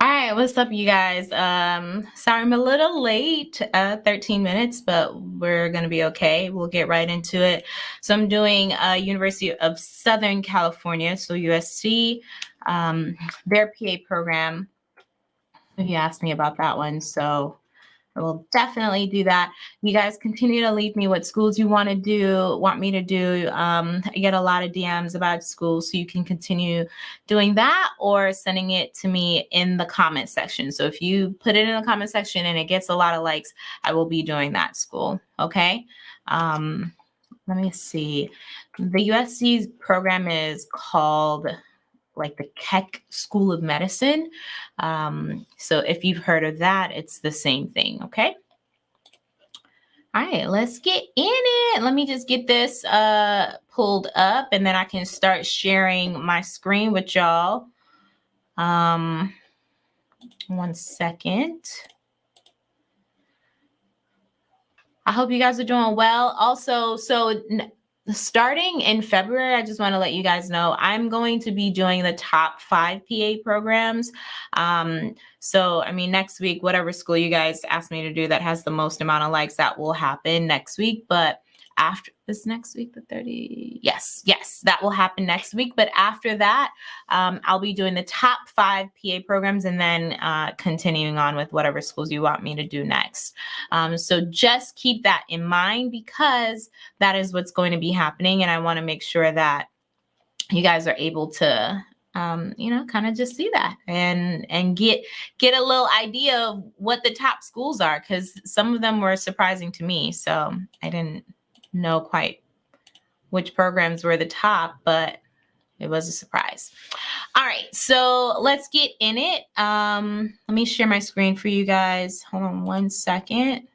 All right, what's up, you guys? Um, sorry I'm a little late, uh, 13 minutes, but we're gonna be okay. We'll get right into it. So I'm doing uh, University of Southern California, so USC, um, their PA program. If you asked me about that one, so I will definitely do that. You guys continue to leave me what schools you want to do, want me to do. Um, I get a lot of DMs about schools, so you can continue doing that or sending it to me in the comment section. So if you put it in the comment section and it gets a lot of likes, I will be doing that school. Okay. Um, let me see. The USC program is called like the Keck School of Medicine. Um, so if you've heard of that, it's the same thing, okay? All right, let's get in it. Let me just get this uh, pulled up and then I can start sharing my screen with y'all. Um, one second. I hope you guys are doing well. Also, so starting in February, I just want to let you guys know I'm going to be doing the top five PA programs. Um, so, I mean, next week, whatever school you guys ask me to do that has the most amount of likes, that will happen next week. But after this next week the 30 yes yes that will happen next week but after that um, i'll be doing the top five pa programs and then uh, continuing on with whatever schools you want me to do next um, so just keep that in mind because that is what's going to be happening and i want to make sure that you guys are able to um, you know, kind of just see that and and get get a little idea of what the top schools are because some of them were surprising to me. So I didn't know quite which programs were the top, but it was a surprise. All right, so let's get in it. Um, let me share my screen for you guys. Hold on one second.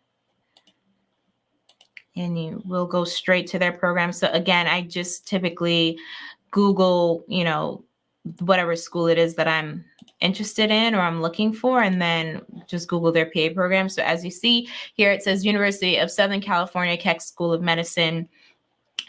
And you will go straight to their program. So again, I just typically Google, you know, whatever school it is that I'm interested in or I'm looking for, and then just Google their PA program. So as you see here, it says University of Southern California Keck School of Medicine.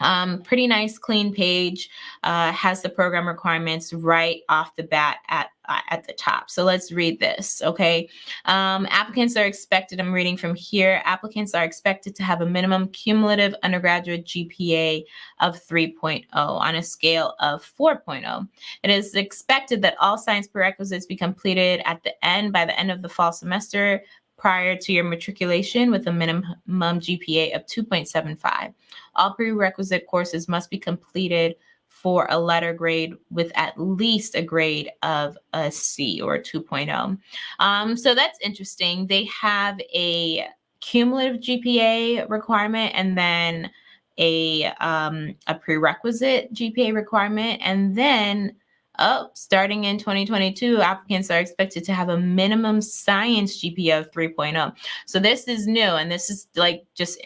Um, pretty nice, clean page. Uh, has the program requirements right off the bat at at the top. So let's read this. Okay. Um, applicants are expected. I'm reading from here. Applicants are expected to have a minimum cumulative undergraduate GPA of 3.0 on a scale of 4.0. It is expected that all science prerequisites be completed at the end by the end of the fall semester prior to your matriculation with a minimum GPA of 2.75. All prerequisite courses must be completed for a letter grade with at least a grade of a C or a 2.0. Um, so that's interesting. They have a cumulative GPA requirement and then a, um, a prerequisite GPA requirement. And then up, oh, starting in 2022, applicants are expected to have a minimum science GPA of 3.0. So this is new, and this is like just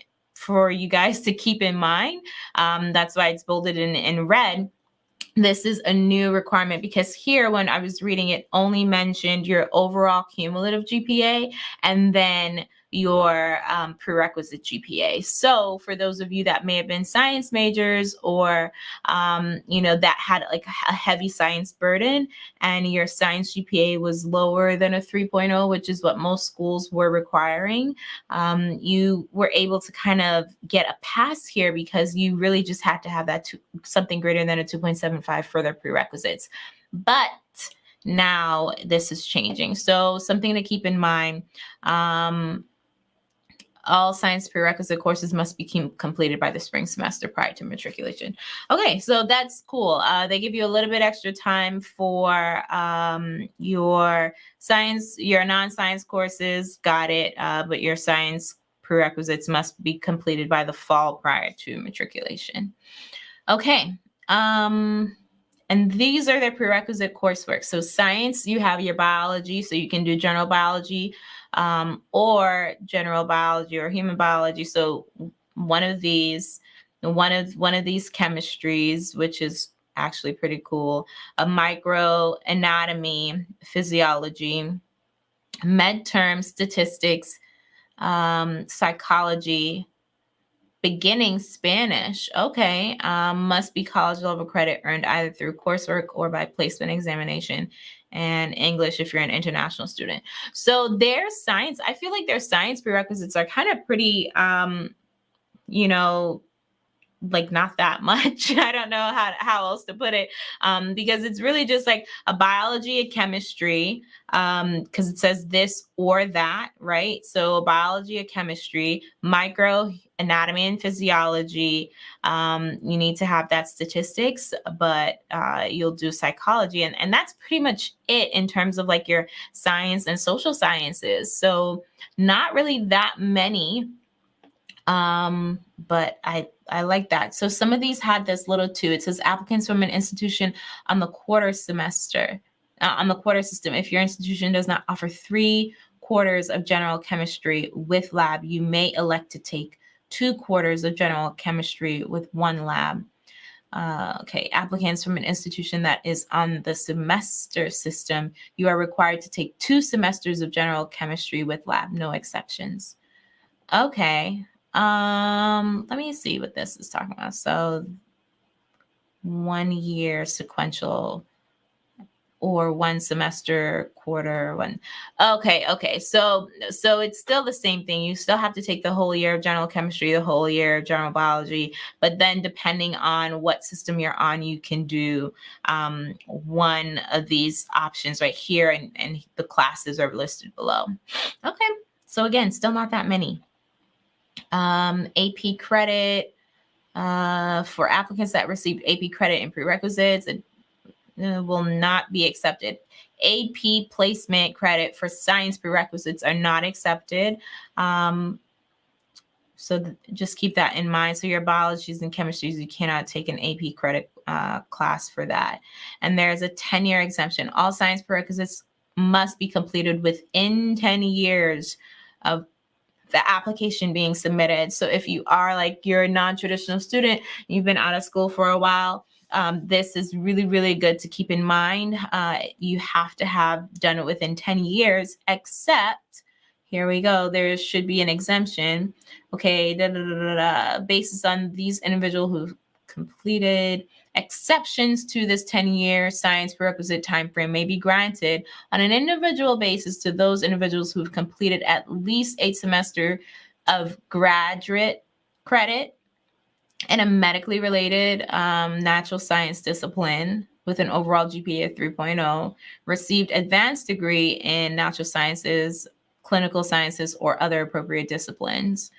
for you guys to keep in mind. Um, that's why it's bolded in, in red this is a new requirement because here when I was reading it only mentioned your overall cumulative GPA and then your um, prerequisite GPA. So for those of you that may have been science majors or, um, you know, that had like a heavy science burden and your science GPA was lower than a 3.0, which is what most schools were requiring, um, you were able to kind of get a pass here because you really just had to have that two, something greater than a 2.75 for their prerequisites. But now this is changing. So something to keep in mind. Um, all science prerequisite courses must be completed by the spring semester prior to matriculation. Okay, so that's cool. Uh, they give you a little bit extra time for um, your science, your non-science courses, got it, uh, but your science prerequisites must be completed by the fall prior to matriculation. Okay. Um, and these are their prerequisite coursework. So science, you have your biology, so you can do general biology, um, or general biology or human biology. So one of these, one of one of these chemistries, which is actually pretty cool, a micro anatomy, physiology, med term statistics, um, psychology, beginning Spanish. Okay, um, must be college level credit earned either through coursework or by placement examination and English if you're an international student. So their science, I feel like their science prerequisites are kind of pretty, um, you know, like not that much. I don't know how, how else to put it um, because it's really just like a biology, a chemistry, because um, it says this or that, right? So biology, a chemistry, micro anatomy and physiology. Um, you need to have that statistics, but uh, you'll do psychology. And, and that's pretty much it in terms of like your science and social sciences. So not really that many um, but I I like that. So some of these had this little too. It says applicants from an institution on the quarter semester, uh, on the quarter system. If your institution does not offer three quarters of general chemistry with lab, you may elect to take two quarters of general chemistry with one lab. Uh, okay, applicants from an institution that is on the semester system, you are required to take two semesters of general chemistry with lab, no exceptions. Okay, um, let me see what this is talking about. So one year sequential or one semester quarter one. Okay okay. So so it's still the same thing. You still have to take the whole year of general chemistry the whole year of general biology but then depending on what system you're on you can do um, one of these options right here and, and the classes are listed below. Okay. So again still not that many um, AP credit uh, for applicants that received AP credit and prerequisites it, uh, will not be accepted. AP placement credit for science prerequisites are not accepted. Um, so just keep that in mind. So your biologies and chemistries, you cannot take an AP credit uh, class for that. And there's a 10-year exemption. All science prerequisites must be completed within 10 years of the application being submitted. So if you are like you're a non-traditional student, you've been out of school for a while, um, this is really, really good to keep in mind. Uh, you have to have done it within 10 years, except here we go. There should be an exemption. Okay, da, da, da, da, da, basis on these individuals who completed Exceptions to this 10-year science prerequisite timeframe may be granted on an individual basis to those individuals who've completed at least a semester of graduate credit in a medically related um, natural science discipline with an overall GPA of 3.0, received advanced degree in natural sciences, clinical sciences, or other appropriate disciplines.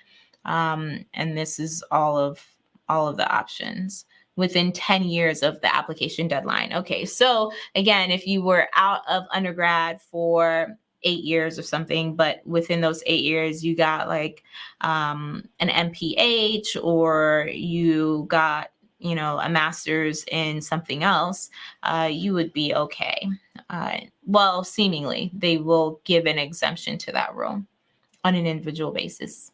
Um, and this is all of all of the options within 10 years of the application deadline. Okay, so again, if you were out of undergrad for eight years or something, but within those eight years, you got like um, an MPH or you got, you know, a master's in something else, uh, you would be okay. Uh, well, seemingly, they will give an exemption to that rule on an individual basis.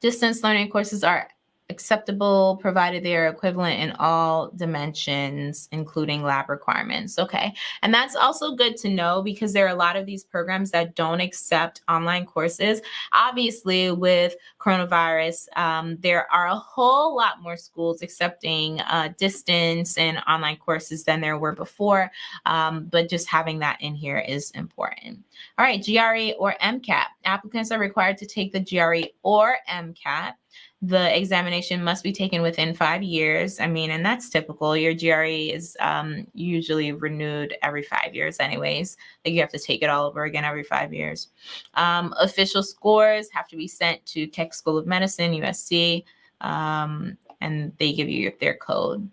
Distance learning courses are acceptable provided they are equivalent in all dimensions, including lab requirements. Okay. And that's also good to know because there are a lot of these programs that don't accept online courses. Obviously, with coronavirus, um, there are a whole lot more schools accepting uh, distance and online courses than there were before. Um, but just having that in here is important. All right, GRE or MCAT. Applicants are required to take the GRE or MCAT the examination must be taken within five years. I mean, and that's typical. Your GRE is um, usually renewed every five years anyways. Like you have to take it all over again every five years. Um, official scores have to be sent to Keck School of Medicine, USC, um, and they give you their code.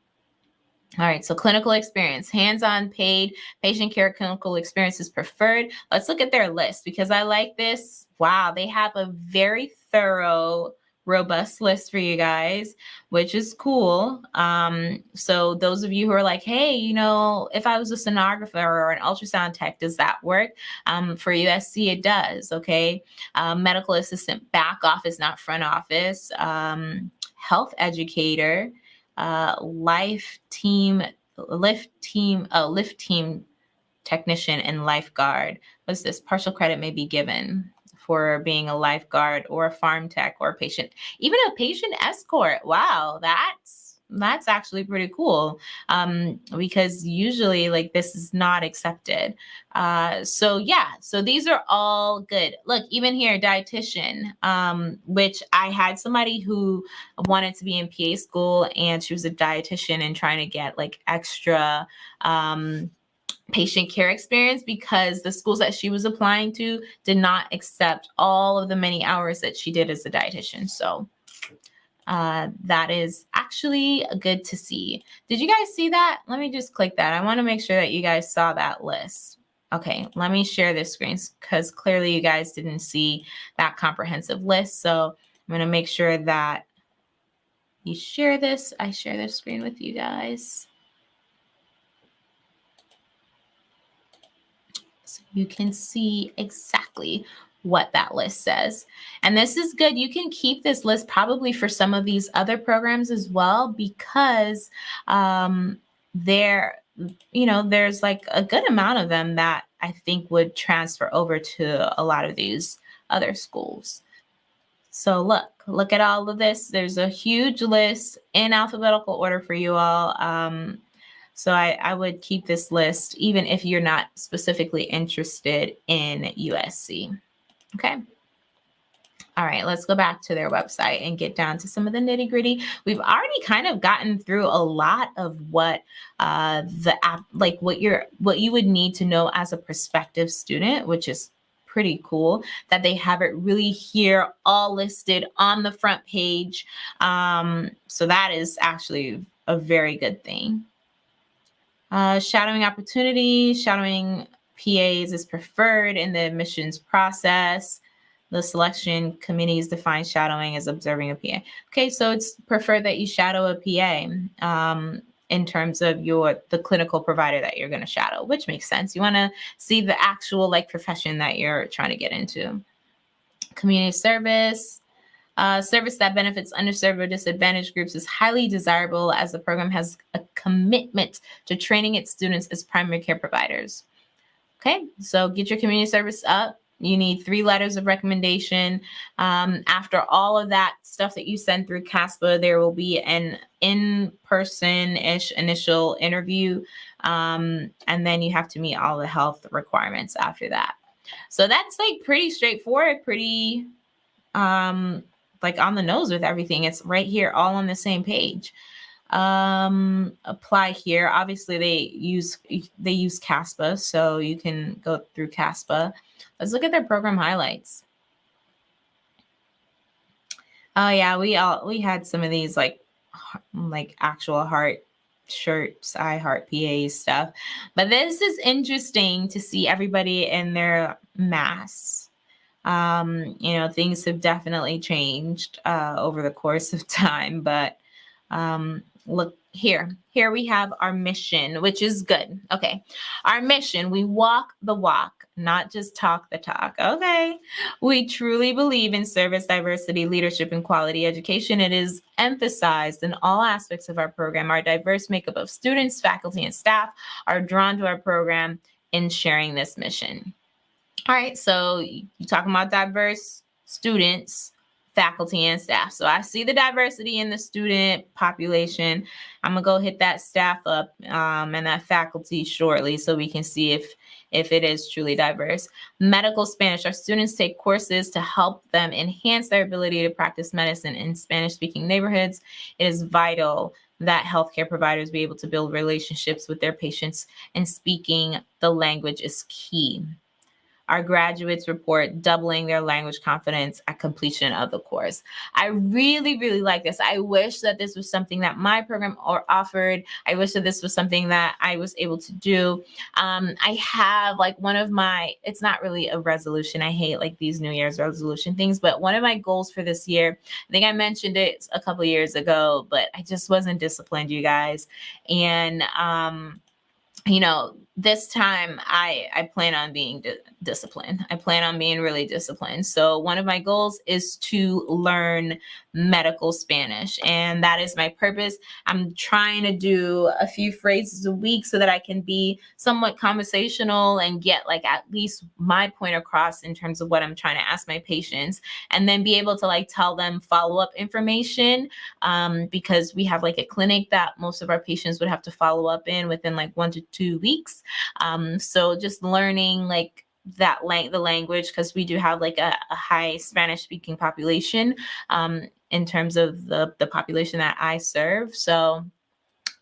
All right, so clinical experience, hands-on paid patient care clinical experience is preferred. Let's look at their list because I like this. Wow, they have a very thorough robust list for you guys, which is cool. Um, so those of you who are like, hey, you know, if I was a sonographer or an ultrasound tech, does that work? Um, for USC, it does. Okay. Um, medical assistant, back office, not front office. Um, health educator, uh, life team, lift team, uh, lift team technician and lifeguard. What's this? Partial credit may be given for being a lifeguard or a farm tech or a patient, even a patient escort. Wow, that's that's actually pretty cool um, because usually like this is not accepted. Uh, so yeah, so these are all good. Look, even here, dietitian, um, which I had somebody who wanted to be in PA school and she was a dietitian and trying to get like extra um, patient care experience because the schools that she was applying to did not accept all of the many hours that she did as a dietitian. So uh, that is actually good to see. Did you guys see that? Let me just click that. I want to make sure that you guys saw that list. Okay, let me share this screen because clearly you guys didn't see that comprehensive list. So I'm going to make sure that you share this. I share this screen with you guys. You can see exactly what that list says. And this is good. You can keep this list probably for some of these other programs as well because um, there, you know, there's like a good amount of them that I think would transfer over to a lot of these other schools. So look, look at all of this. There's a huge list in alphabetical order for you all. Um, so I, I would keep this list even if you're not specifically interested in USC. Okay. All right, let's go back to their website and get down to some of the nitty gritty. We've already kind of gotten through a lot of what uh, the app, like what you're, what you would need to know as a prospective student, which is pretty cool that they have it really here all listed on the front page. Um, so that is actually a very good thing. Uh, shadowing opportunity, shadowing PAs is preferred in the admissions process. The selection committees define shadowing as observing a PA. Okay, so it's preferred that you shadow a PA um, in terms of your the clinical provider that you're going to shadow, which makes sense. You want to see the actual like profession that you're trying to get into. Community service, uh, service that benefits underserved or disadvantaged groups is highly desirable as the program has a commitment to training its students as primary care providers. Okay, so get your community service up. You need three letters of recommendation. Um, after all of that stuff that you send through CASPA, there will be an in-person-ish initial interview. Um, and then you have to meet all the health requirements after that. So that's like pretty straightforward, pretty um, like on the nose with everything. It's right here, all on the same page um, apply here. Obviously, they use they use CASPA, so you can go through CASPA. Let's look at their program highlights. Oh yeah, we all we had some of these like like actual heart shirts, I heart PA stuff. But this is interesting to see everybody in their masks. Um, you know, things have definitely changed uh, over the course of time, but um, look here. Here we have our mission, which is good. Okay. Our mission, we walk the walk, not just talk the talk. Okay. We truly believe in service, diversity, leadership, and quality education. It is emphasized in all aspects of our program. Our diverse makeup of students, faculty, and staff are drawn to our program in sharing this mission. All right. So you're talking about diverse students faculty and staff. So I see the diversity in the student population. I'm gonna go hit that staff up um, and that faculty shortly so we can see if if it is truly diverse. Medical Spanish, our students take courses to help them enhance their ability to practice medicine in Spanish speaking neighborhoods. It is vital that healthcare providers be able to build relationships with their patients and speaking the language is key. Our graduates report doubling their language confidence at completion of the course. I really, really like this. I wish that this was something that my program or offered. I wish that this was something that I was able to do. Um, I have like one of my, it's not really a resolution. I hate like these New Year's resolution things, but one of my goals for this year, I think I mentioned it a couple years ago, but I just wasn't disciplined, you guys. And, um, you know, this time I I plan on being di disciplined. I plan on being really disciplined. So one of my goals is to learn medical Spanish, and that is my purpose. I'm trying to do a few phrases a week so that I can be somewhat conversational and get like at least my point across in terms of what I'm trying to ask my patients, and then be able to like tell them follow up information um, because we have like a clinic that most of our patients would have to follow up in within like one to two weeks. Um, so just learning like that lang- the language because we do have like a, a high Spanish speaking population um, in terms of the the population that I serve. So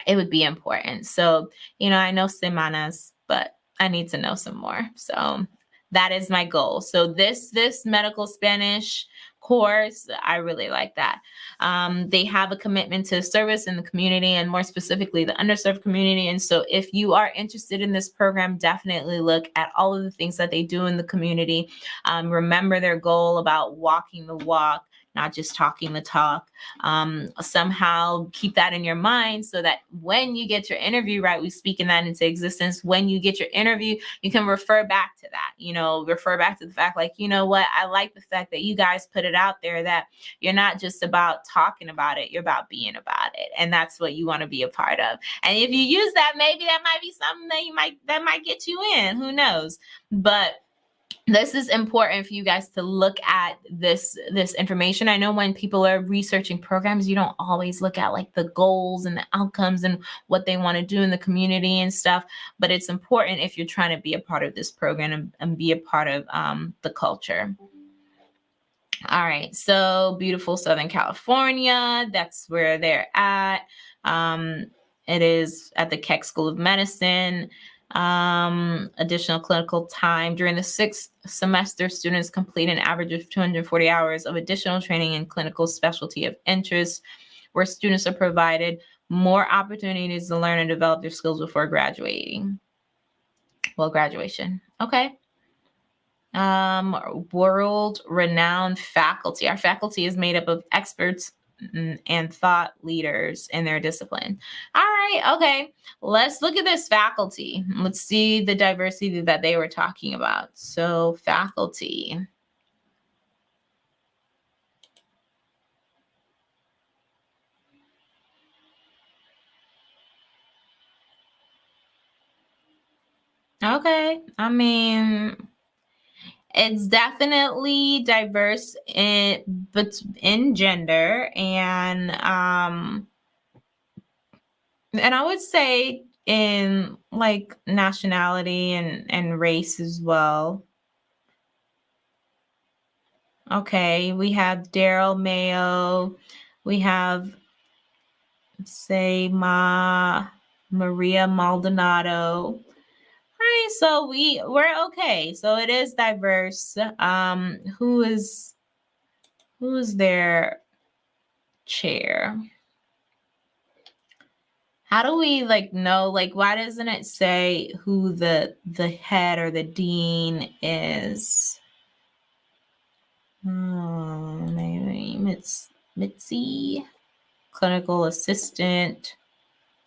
it would be important. So you know, I know semanas, but I need to know some more. So that is my goal. So this this medical Spanish course. I really like that. Um, they have a commitment to service in the community and more specifically the underserved community. And so if you are interested in this program, definitely look at all of the things that they do in the community. Um, remember their goal about walking the walk not just talking the talk. Um, somehow keep that in your mind so that when you get your interview, right, we speak in that into existence. When you get your interview, you can refer back to that, you know, refer back to the fact like, you know what, I like the fact that you guys put it out there that you're not just about talking about it, you're about being about it. And that's what you want to be a part of. And if you use that, maybe that might be something that you might, that might get you in, who knows? But this is important for you guys to look at this this information. I know when people are researching programs you don't always look at like the goals and the outcomes and what they want to do in the community and stuff but it's important if you're trying to be a part of this program and, and be a part of um, the culture. All right so beautiful southern california that's where they're at. Um, it is at the keck school of medicine um, additional clinical time. During the sixth semester, students complete an average of 240 hours of additional training in clinical specialty of interest, where students are provided more opportunities to learn and develop their skills before graduating. Well, graduation. Okay. Um, world renowned faculty. Our faculty is made up of experts and thought leaders in their discipline. All right, okay, let's look at this faculty. Let's see the diversity that they were talking about. So, faculty. Okay, I mean, it's definitely diverse in but in gender and um and I would say in like nationality and and race as well. Okay, we have Daryl Mayo, we have say Ma Maria Maldonado, right, so we we're okay. So it is diverse. Um, who is who is their chair? How do we like know? Like, why doesn't it say who the the head or the dean is? Oh, maybe it's Mitzi, clinical assistant,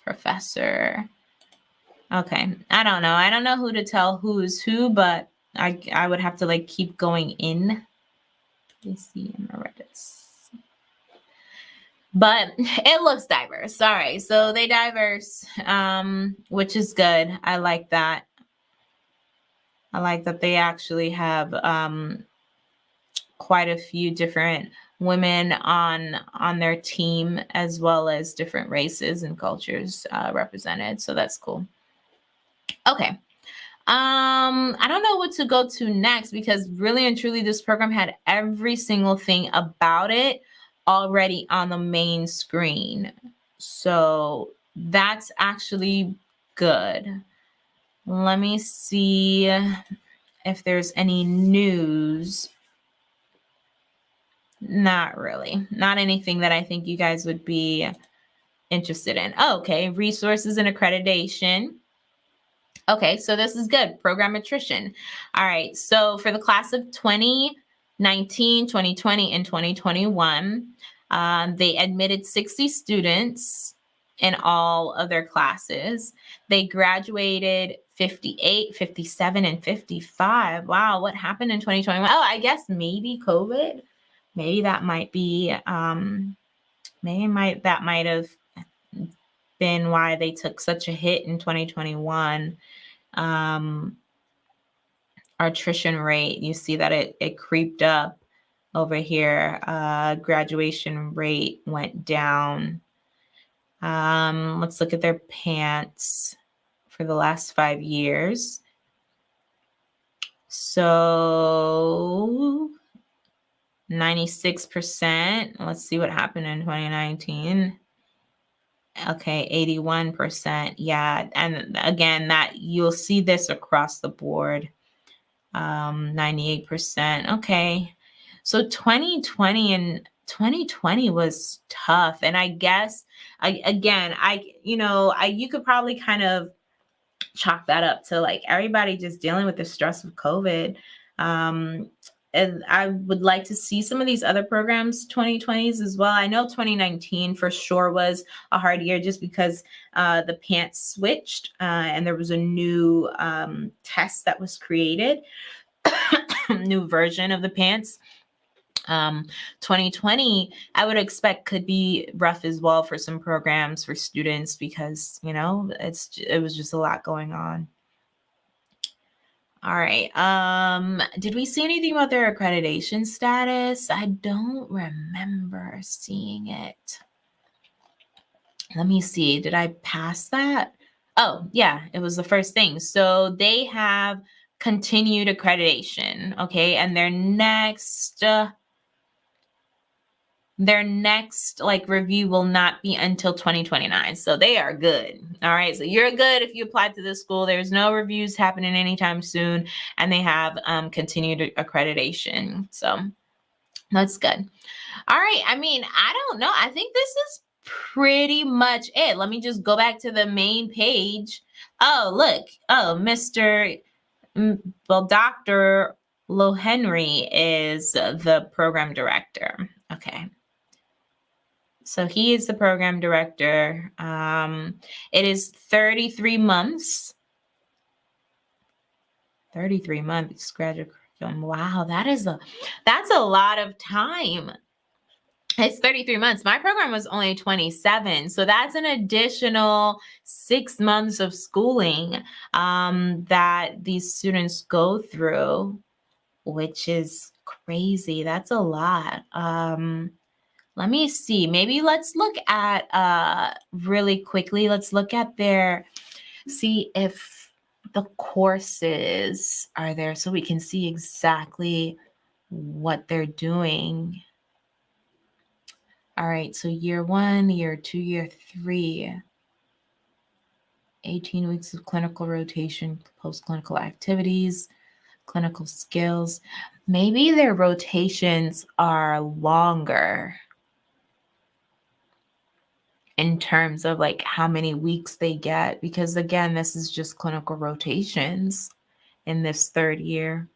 professor. Okay. I don't know. I don't know who to tell who's who, but I I would have to like keep going in. Let me see emeritus. But it looks diverse. All right. So they diverse, um, which is good. I like that. I like that they actually have um quite a few different women on on their team as well as different races and cultures uh, represented so that's cool Okay. Um, I don't know what to go to next because really and truly this program had every single thing about it already on the main screen. So that's actually good. Let me see if there's any news. Not really. Not anything that I think you guys would be interested in. Oh, okay. Resources and accreditation. Okay, so this is good. Program attrition. All right, so for the class of 2019, 2020, and 2021, um, they admitted 60 students. in all of their classes. They graduated 58, 57, and 55. Wow, what happened in 2021? Oh, I guess maybe COVID. Maybe that might be um maybe might that might have been why they took such a hit in 2021. Um our attrition rate, you see that it it creeped up over here. Uh graduation rate went down um, let's look at their PANCE for the last five years. So 96%. Let's see what happened in 2019. Okay, 81%. Yeah. And again, that you'll see this across the board. Um, 98%. Okay. So 2020 and 2020 was tough. And I guess I again, I you know, I you could probably kind of chalk that up to like everybody just dealing with the stress of COVID. Um and I would like to see some of these other programs 2020s as well. I know 2019 for sure was a hard year just because uh, the PANCE switched uh, and there was a new um, test that was created, new version of the PANCE. um, 2020, I would expect could be rough as well for some programs for students because, you know, it's it was just a lot going on. All right. Um, did we see anything about their accreditation status? I don't remember seeing it. Let me see. Did I pass that? Oh, yeah, it was the first thing. So they have continued accreditation. Okay. And their next uh, their next like review will not be until 2029 so they are good. All right so you're good if you applied to this school. There's no reviews happening anytime soon and they have um, continued accreditation. So that's good. All right i mean i don't know. I think this is pretty much it. Let me just go back to the main page. Oh look. Oh mr well dr Lohenry is the program director. Okay so he is the program director. Um, it is 33 months. 33 months graduate curriculum. Wow, that is a that's a lot of time. It's 33 months. My program was only 27. So that's an additional six months of schooling um, that these students go through, which is crazy. That's a lot. Um, let me see. Maybe let's look at uh really quickly. Let's look at their see if the courses are there so we can see exactly what they're doing. All right, so year one, year two, year three. 18 weeks of clinical rotation, post clinical activities, clinical skills. Maybe their rotations are longer in terms of like how many weeks they get because again this is just clinical rotations in this third year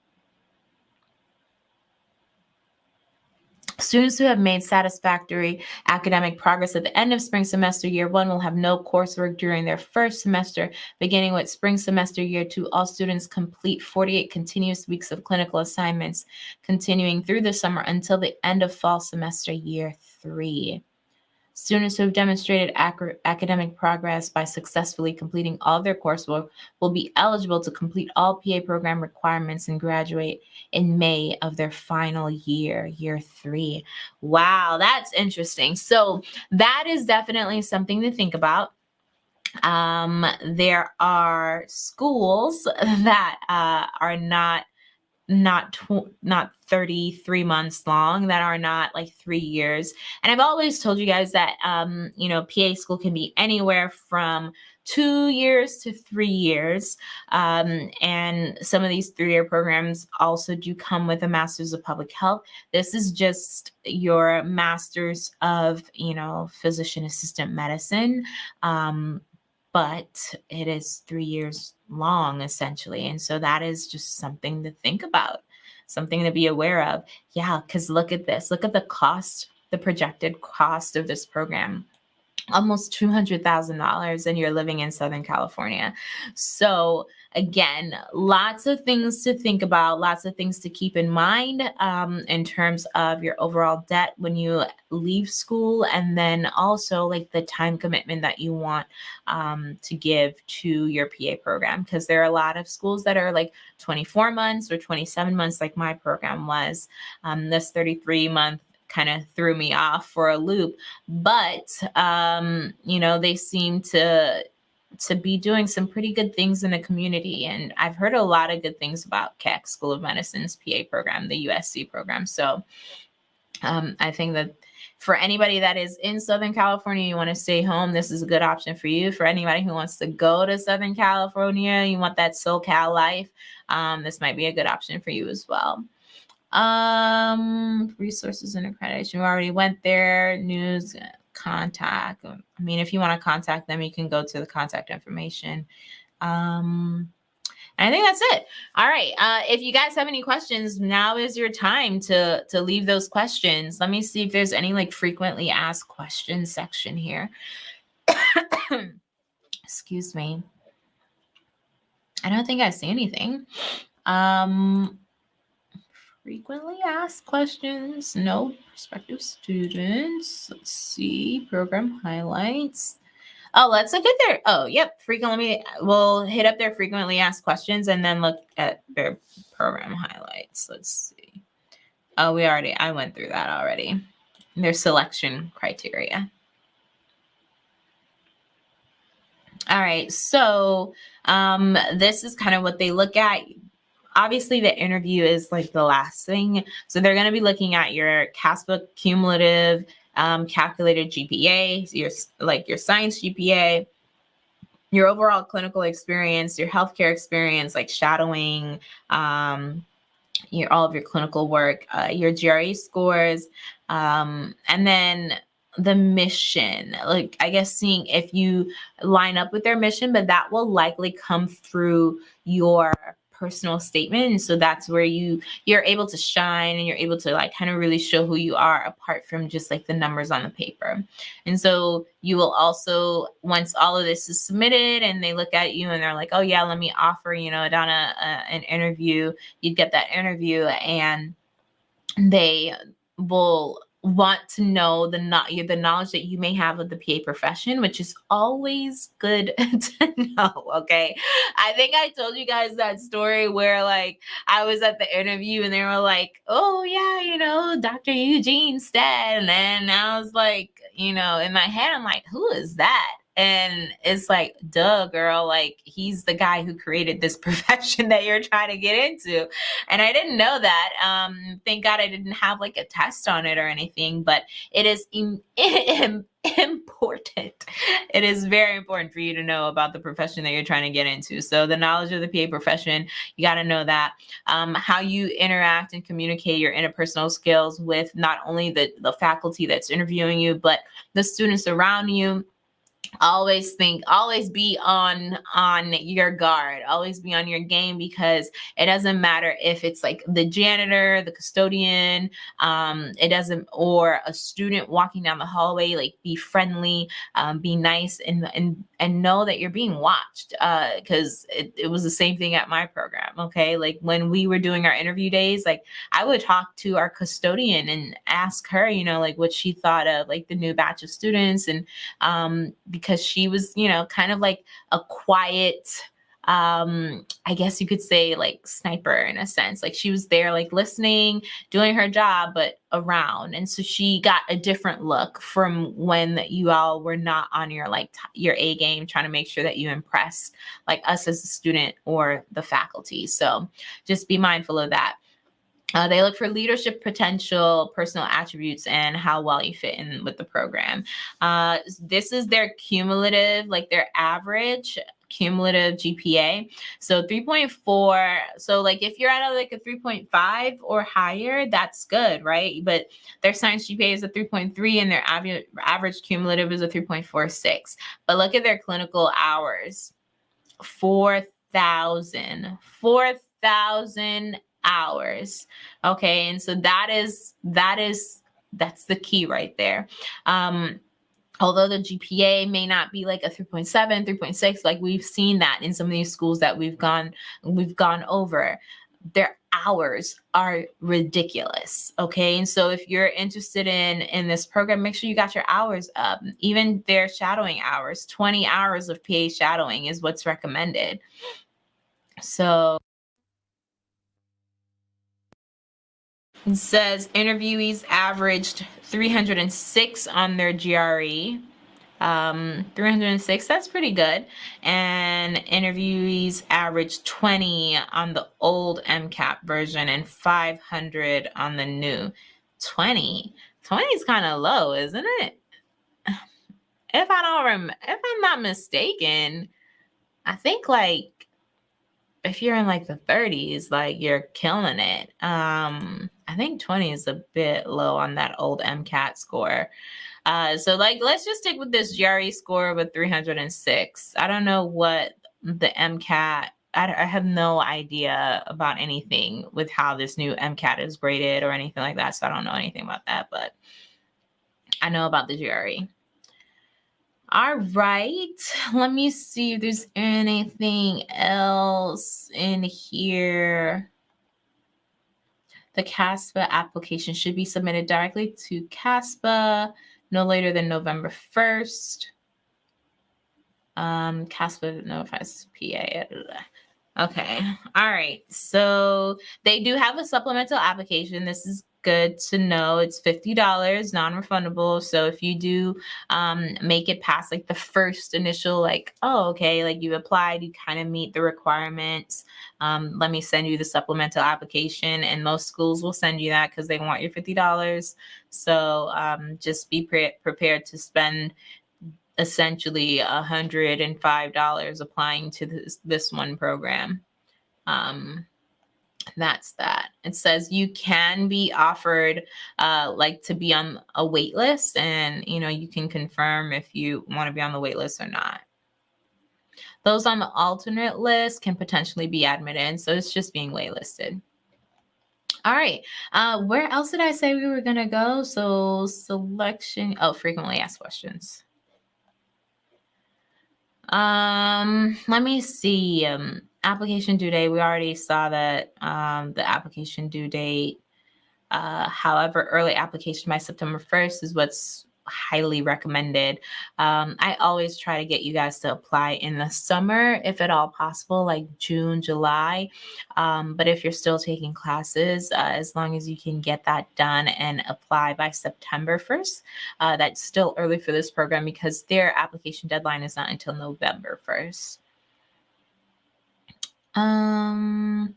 Students who have made satisfactory academic progress at the end of spring semester year one will have no coursework during their first semester. Beginning with spring semester year two, all students complete 48 continuous weeks of clinical assignments, continuing through the summer until the end of fall semester year three. Students who have demonstrated academic progress by successfully completing all their coursework will be eligible to complete all PA program requirements and graduate in May of their final year, year three. Wow, that's interesting. So that is definitely something to think about. Um, there are schools that uh, are not not tw- not 33 months long that are not like three years. And i've always told you guys that um you know pa school can be anywhere from two years to three years. Um, and some of these three-year programs also do come with a master's of public health. This is just your master's of you know physician assistant medicine. Um, but it is three years long essentially and so that is just something to think about something to be aware of yeah because look at this look at the cost the projected cost of this program almost $200,000 and you're living in Southern California. So again, lots of things to think about, lots of things to keep in mind um, in terms of your overall debt when you leave school, and then also like the time commitment that you want um, to give to your PA program. Because there are a lot of schools that are like 24 months or 27 months, like my program was. Um, this 33 month kind of threw me off for a loop but um you know they seem to to be doing some pretty good things in the community. And I've heard a lot of good things about Keck School of Medicine's PA program, the USC program. So um, I think that for anybody that is in Southern California, you want to stay home, this is a good option for you. For anybody who wants to go to Southern California, you want that SoCal life, um, this might be a good option for you as well. Um, resources and accreditation, we already went there. News, contact. Um, I mean, if you want to contact them, you can go to the contact information. Um, I think that's it. All right. Uh, if you guys have any questions, now is your time to to leave those questions. Let me see if there's any like frequently asked questions section here. Excuse me. I don't think I see anything. Um, frequently asked questions. No prospective students. Let's see. Program highlights. Oh, let's look at their. Oh, yep. Frequently, we'll hit up their frequently asked questions and then look at their program highlights. Let's see. Oh, we already. I went through that already. Their selection criteria. All right. So um, this is kind of what they look at obviously the interview is like the last thing. So they're going to be looking at your CASPA cumulative um, calculated GPA, your like your science GPA, your overall clinical experience, your healthcare experience, like shadowing, um, your all of your clinical work, uh, your GRE scores, um, and then the mission like i guess seeing if you line up with their mission but that will likely come through your personal statement. And so that's where you you're able to shine and you're able to like kind of really show who you are apart from just like the numbers on the paper. And so you will also once all of this is submitted and they look at you and they're like oh yeah let me offer you know donna uh, an interview You'd get that interview and they will want to know the not you the knowledge that you may have of the PA profession, which is always good to know. Okay. I think I told you guys that story where like I was at the interview and they were like, oh yeah, you know, Dr. Eugene Stead. And then I was like, you know, in my head, I'm like, who is that? And it's like, duh, girl, like he's the guy who created this profession that you're trying to get into. And I didn't know that. Um, thank God I didn't have like a test on it or anything, but it is Im- Im- important. It is very important for you to know about the profession that you're trying to get into. So the knowledge of the PA profession, you got to know that. Um, how you interact and communicate your interpersonal skills with not only the, the faculty that's interviewing you, but the students around you always think always be on on your guard. Always be on your game because it doesn't matter if it's like the janitor the custodian um it doesn't or a student walking down the hallway like be friendly um, be nice and and and know that you're being watched uh because it, it was the same thing at my program okay? Like when we were doing our interview days like i would talk to our custodian and ask her you know like what she thought of like the new batch of students and um because she was, you know, kind of like a quiet, um, I guess you could say like sniper in a sense. Like she was there, like listening, doing her job, but around. And so she got a different look from when you all were not on your like your A game, trying to make sure that you impress like us as a student or the faculty. So just be mindful of that. Uh, they look for leadership potential, personal attributes, and how well you fit in with the program. Uh, this is their cumulative, like their average cumulative GPA. So 3.4. So like if you're at a, like a 3.5 or higher, that's good, right? But their science GPA is a 3.3 and their average average cumulative is a 3.46. But look at their clinical hours. 4,000. 4,000 hours okay and so that is that is that's the key right there um although the GPA may not be like a 3.7, 3.6, like we've seen that in some of these schools that we've gone we've gone over, their hours are ridiculous. Okay. And so if you're interested in in this program, make sure you got your hours up. Even their shadowing hours, 20 hours of PA shadowing is what's recommended. So It says interviewees averaged 306 on their GRE. Um, 306, that's pretty good. And interviewees averaged 20 on the old MCAT version and 500 on the new. 20? 20 is kind of low, isn't it? If I don't remember, if I'm not mistaken, I think like if you're in like the 30s, like you're killing it. Um, I think 20 is a bit low on that old MCAT score. Uh, so like, let's just stick with this GRE score of a 306. I don't know what the MCAT, I, I have no idea about anything with how this new MCAT is graded or anything like that. So I don't know anything about that, but I know about the GRE. All right, let me see if there's anything else in here. The CASPA application should be submitted directly to CASPA no later than November 1st. Um, CASPA notifies PA. Okay. All right. So they do have a supplemental application. This is good to know. It's $50 non-refundable. So if you do um, make it past like the first initial, like, oh, okay, like you applied, you kind of meet the requirements. Um, let me send you the supplemental application. And most schools will send you that because they want your $50. So um, just be pre prepared to spend essentially $105 applying to this, this one program. Um, that's that. It says you can be offered uh, like to be on a wait list and you know you can confirm if you want to be on the wait list or not. Those on the alternate list can potentially be admitted. So it's just being waitlisted. All right. Uh, where else did I say we were going to go? So selection. Oh, frequently asked questions. Um, let me see. Um, application due date, we already saw that um, the application due date. Uh, however, early application by September 1st is what's highly recommended. Um, I always try to get you guys to apply in the summer, if at all possible, like June, July. Um, but if you're still taking classes, uh, as long as you can get that done and apply by September 1st, uh, that's still early for this program because their application deadline is not until November 1st. Um,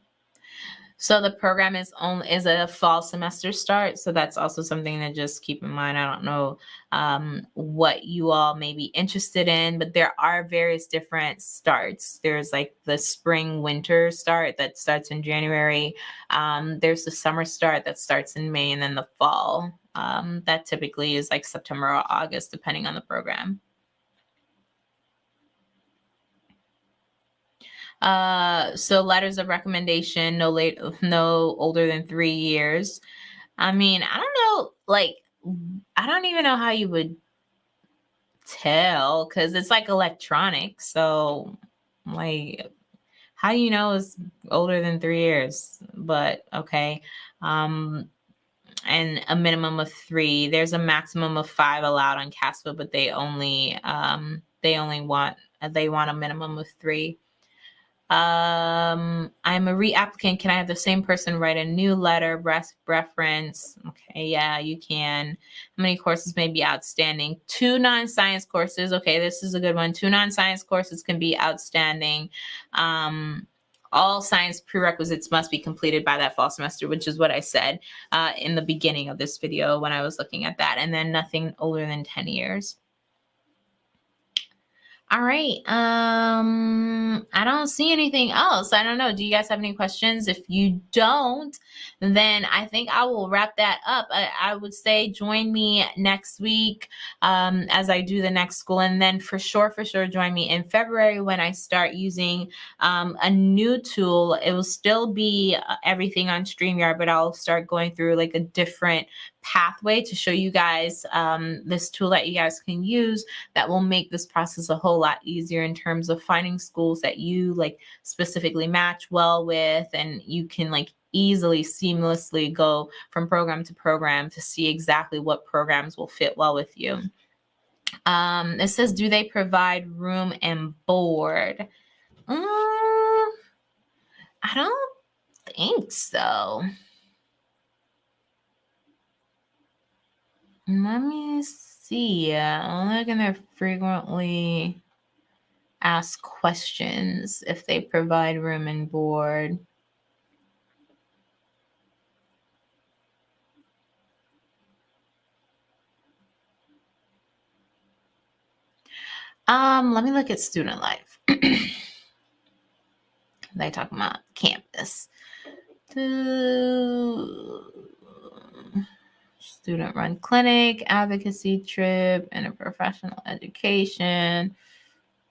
so the program is only is a fall semester start. So that's also something to just keep in mind. I don't know um, what you all may be interested in, but there are various different starts. There's like the spring winter start that starts in January. Um, there's the summer start that starts in May, and then the fall um, that typically is like September or August, depending on the program. Uh, so letters of recommendation, no late, no older than three years. I mean, I don't know, like, I don't even know how you would tell because it's like electronic. So, like, how do you know it's older than three years? But okay. Um, and a minimum of three. There's a maximum of five allowed on CASPA, but they only um, they only want they want a minimum of three. Um, I'm a reapplicant. Can I have the same person write a new letter, reference? Okay, yeah, you can. How many courses may be outstanding? Two non-science courses. Okay, this is a good one. Two non-science courses can be outstanding. Um, all science prerequisites must be completed by that fall semester, which is what I said uh, in the beginning of this video when I was looking at that. And then nothing older than 10 years. All right. Um, I don't see anything else. I don't know. Do you guys have any questions? If you don't, then I think I will wrap that up. I, I would say join me next week um, as I do the next school. And then for sure, for sure, join me in February when I start using um, a new tool. It will still be uh, everything on StreamYard, but I'll start going through like a different pathway to show you guys um, this tool that you guys can use that will make this process a whole lot easier in terms of finding schools that you like specifically match well with and you can like easily seamlessly go from program to program to see exactly what programs will fit well with you. Um, it says, do they provide room and board? Uh, I don't think so. Let me see. I'm looking at frequently ask questions if they provide room and board. Um, let me look at student life. they talk about campus. Student run clinic, advocacy trip, and a professional education,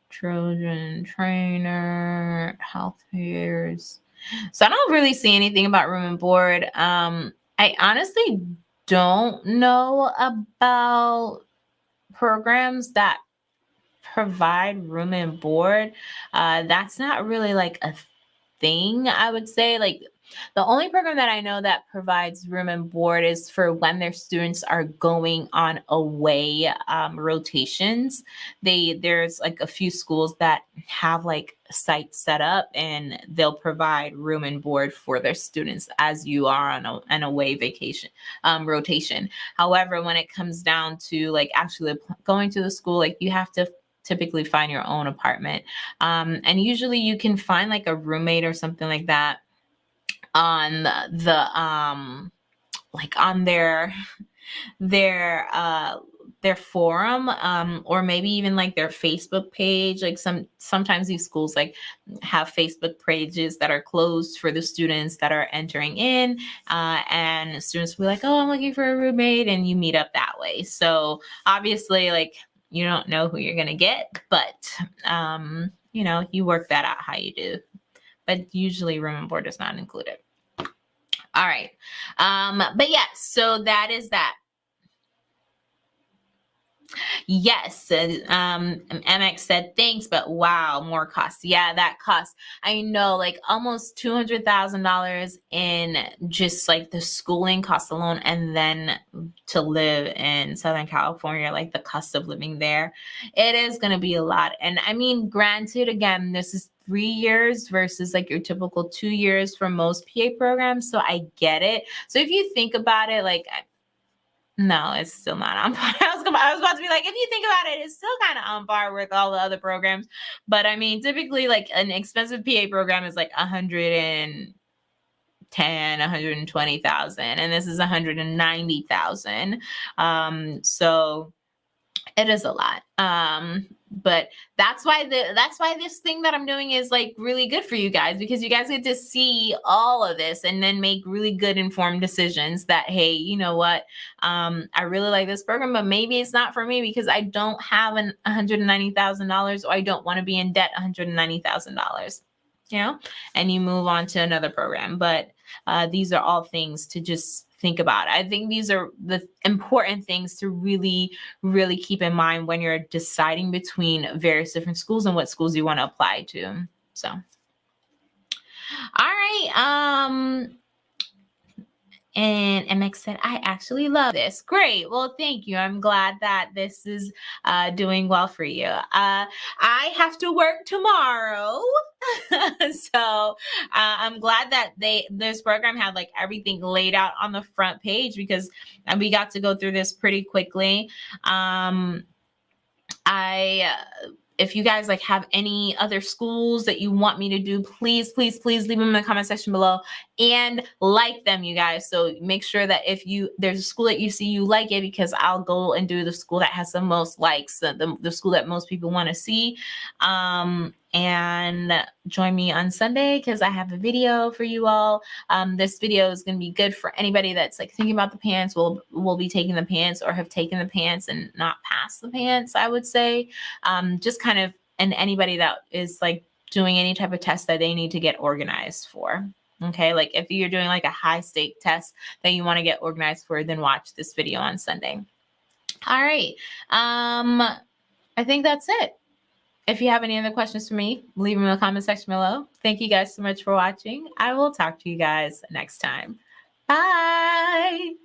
children trainer, health fairs. So I don't really see anything about room and board. Um, I honestly don't know about programs that provide room and board, uh, that's not really like a thing, I would say. Like the only program that I know that provides room and board is for when their students are going on away um, rotations. They there's like a few schools that have like sites set up and they'll provide room and board for their students as you are on a, an away vacation um, rotation. However, when it comes down to like actually going to the school, like you have to typically find your own apartment. Um, and usually you can find like a roommate or something like that on the, the um, like on their, their, uh, their forum um, or maybe even like their facebook page like some sometimes these schools like have facebook pages that are closed for the students that are entering in uh, and students will be like oh i'm looking for a roommate and you meet up that way so obviously like you don't know who you're going to get, but, um, you know, you work that out how you do. But usually room and board is not included. All right. Um, but yeah, so that is that. Yes, um, MX said thanks, but wow, more costs. Yeah, that costs. I know, like almost two hundred thousand dollars in just like the schooling cost alone, and then to live in Southern California, like the cost of living there, it is going to be a lot. And I mean, granted, again, this is three years versus like your typical two years for most PA programs, so I get it. So if you think about it, like no, it's still not on par. I was, I was about to be like, if you think about it, it's still kind of on par with all the other programs. But I mean, typically, like an expensive PA program is like a hundred and ten, one hundred and this is a hundred and ninety thousand. Um, so it is a lot. Um, but that's why the that's why this thing that I'm doing is like really good for you guys because you guys get to see all of this and then make really good informed decisions that hey, you know what? Um, I really like this program, but maybe it's not for me because I don't have an $190,000 or I don't want to be in debt $190,000. You know, and you move on to another program. But uh, these are all things to just think about. I think these are the important things to really, really keep in mind when you're deciding between various different schools and what schools you want to apply to. So, all right. Um, and MX said, I actually love this. Great. Well, thank you. I'm glad that this is uh, doing well for you. Uh, I have to work tomorrow. so uh, I'm glad that they this program had like everything laid out on the front page because we got to go through this pretty quickly. Um, I uh, if you guys like have any other schools that you want me to do, please, please, please leave them in the comment section below and like them, you guys. So make sure that if you there's a school that you see you like it because I'll go and do the school that has the most likes, the, the, the school that most people want to see. Um, and join me on Sunday because I have a video for you all. Um, this video is going to be good for anybody that's like thinking about the PANCE, will will be taking the PANCE or have taken the PANCE and not passed the PANCE, I would say. Um, just kind of, and anybody that is like doing any type of test that they need to get organized for. Okay, like if you're doing like a high stake test that you want to get organized for, then watch this video on Sunday. All right. Um, I think that's it. If you have any other questions for me, leave them in the comment section below. Thank you guys so much for watching. I will talk to you guys next time. Bye.